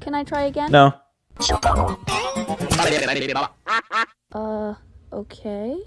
Can I try again? No. Uh, okay.